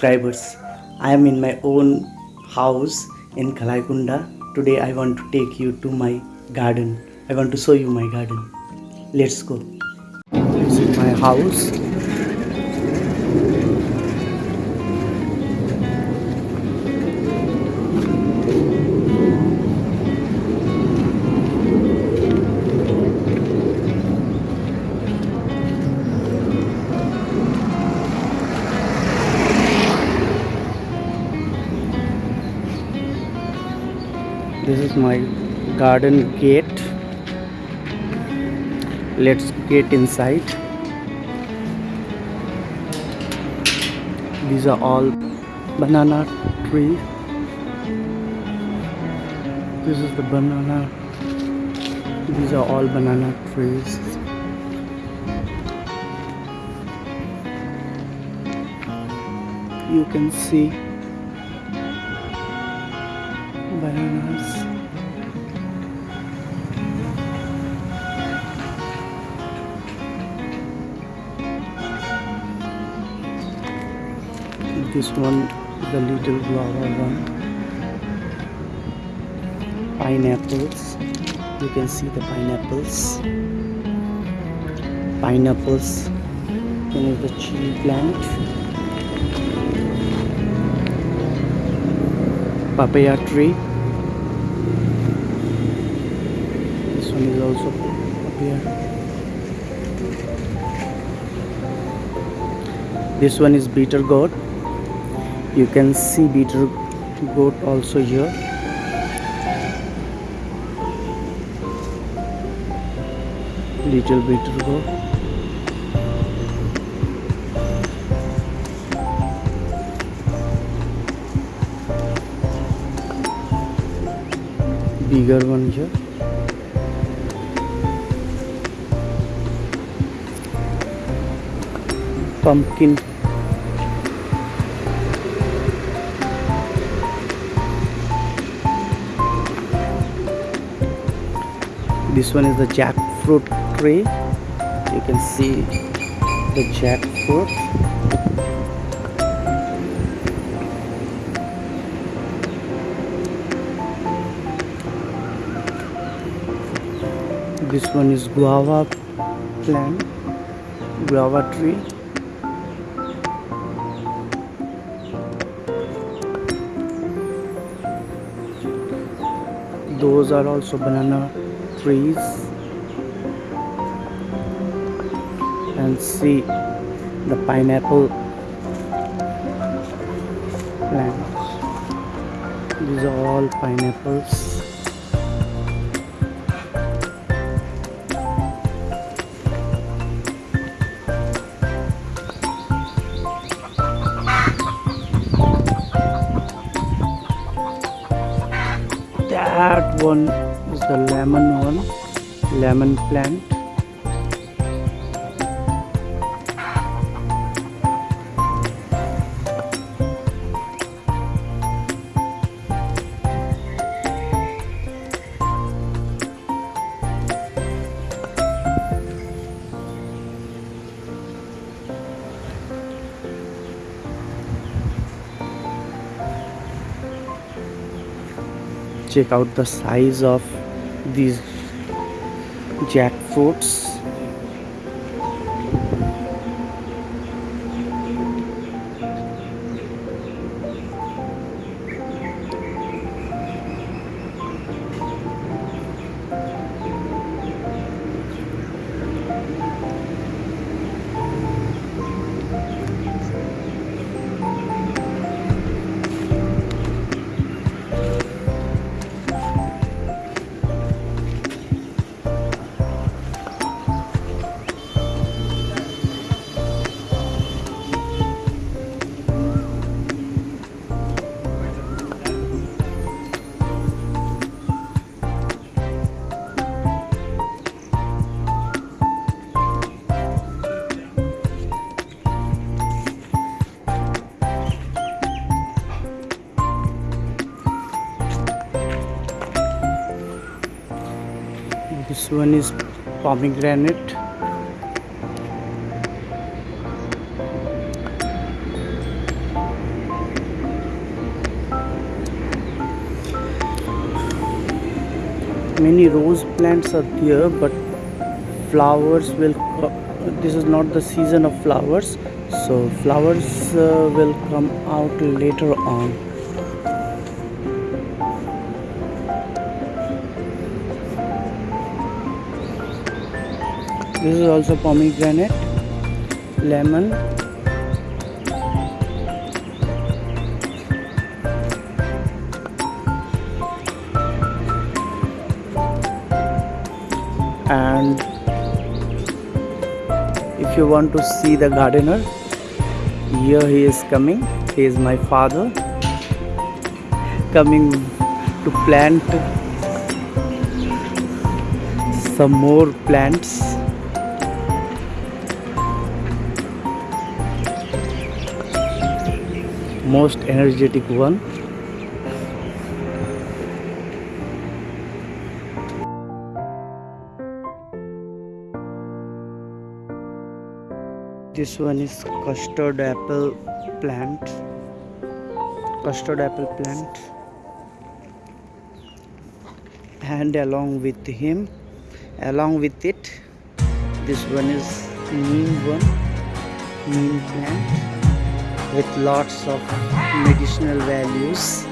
subscribers. I am in my own house in Kalaikunda. Today I want to take you to my garden. I want to show you my garden. Let's go. This is my house. Is my garden gate. Let's get inside. These are all banana tree. This is the banana. These are all banana trees. You can see bananas. This one, the little guava one. Pineapples. You can see the pineapples. Pineapples. Then is the chili plant. Papaya tree. This one is also papaya. This one is beetle gourd. You can see beetle goat also here. Little beetle gourd. Bigger one here. Pumpkin this one is the jackfruit tree. You can see the jackfruit. This one is guava plant guava tree. Those are also banana trees and see the pineapple plants. These are all pineapples. That one the lemon one lemon plant. Check out the size of these jackfruits one is pomegranate many rose plants are there but flowers will this is not the season of flowers so flowers uh, will come out later on. This is also pomegranate lemon. And if you want to see the gardener here he is coming. He is my father. Coming to plant some more plants most energetic one. This one is custard apple plant. Custard apple plant. And along with him along with it this one is neem one neem plant with lots of medicinal values